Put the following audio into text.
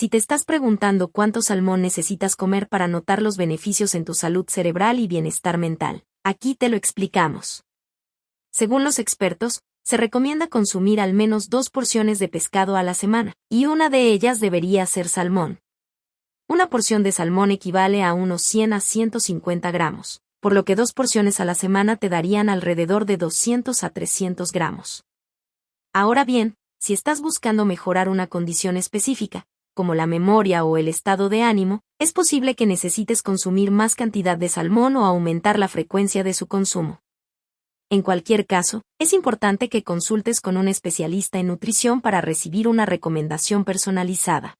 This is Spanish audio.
Si te estás preguntando cuánto salmón necesitas comer para notar los beneficios en tu salud cerebral y bienestar mental, aquí te lo explicamos. Según los expertos, se recomienda consumir al menos dos porciones de pescado a la semana, y una de ellas debería ser salmón. Una porción de salmón equivale a unos 100 a 150 gramos, por lo que dos porciones a la semana te darían alrededor de 200 a 300 gramos. Ahora bien, si estás buscando mejorar una condición específica, como la memoria o el estado de ánimo, es posible que necesites consumir más cantidad de salmón o aumentar la frecuencia de su consumo. En cualquier caso, es importante que consultes con un especialista en nutrición para recibir una recomendación personalizada.